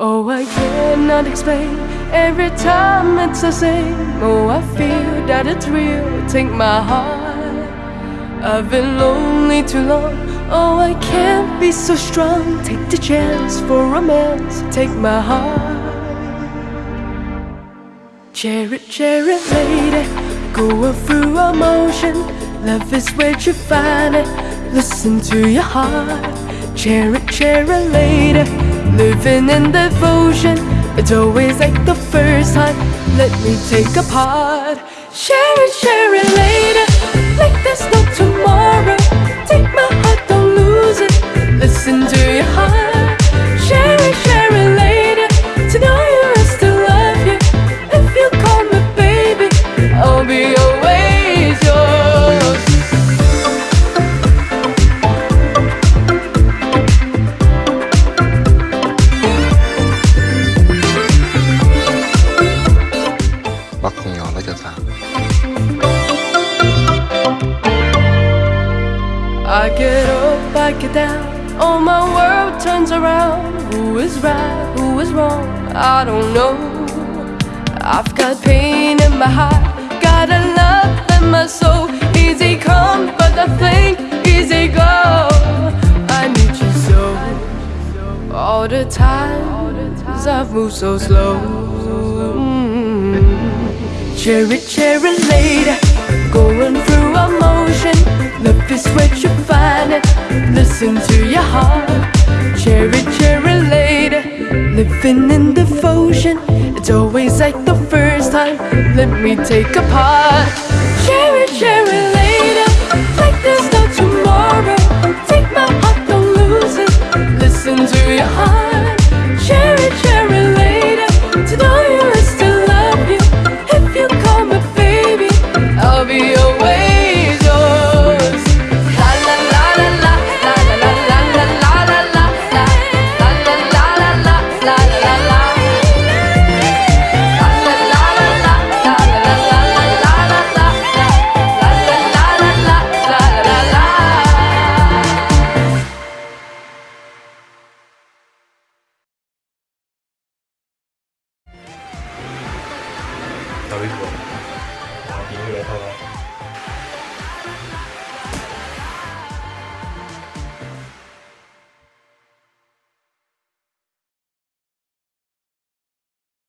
Oh, explain. Every time it's the same. Oh, I feel that it's real. Take my heart. I've been lonely too long. Oh, I can't be so strong. Take the chance for romance. Take my heart. Share it, lady. Going through emotion. Love is where you find it. Listen to your heart. Share it, lady. Living in devotion. It's always like the first time. Let me take a part. Share it, share it, later Like there's no tomorrow. Take my Cho sao I get up, I get down. Oh, my world turns around. Who is right, who is wrong? I don't know. I've got pain in my heart, got a love in my soul. Easy come, but I think easy go. I need you so. All the time, I've moved so slow. Cheri, cheri lady, going through emotion. Love is where you find it. Listen to your heart. Cheri, cheri lady, living in devotion. It's always like the first time. Let me take a part. Cheri, cheri lady, like there's no tomorrow. Take my heart, don't lose it. Listen to your heart. 小微博，然后一击来看。